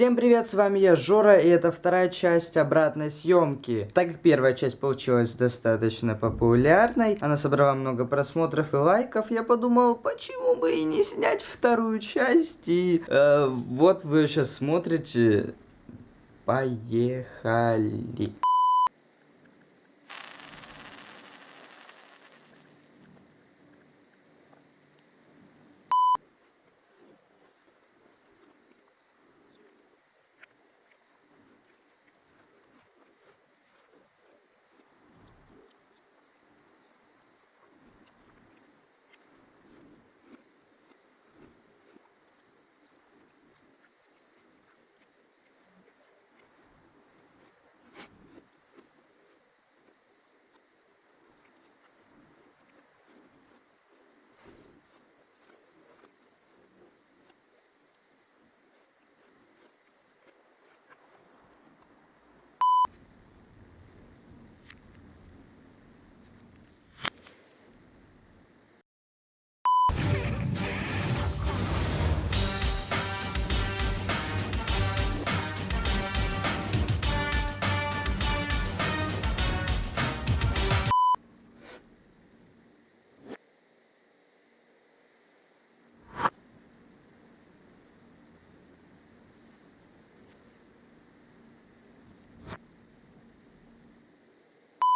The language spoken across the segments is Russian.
Всем привет, с вами я Жора, и это вторая часть обратной съемки. Так как первая часть получилась достаточно популярной, она собрала много просмотров и лайков, я подумал, почему бы и не снять вторую часть, и э, вот вы сейчас смотрите. Поехали.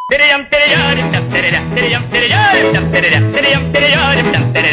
தெரியம் தெரியாரிட்டம் தெரியா தெரியம் தெரியாரிட்டம் தெரியா தெரியம் தெரியாரிட்டம் தெரியா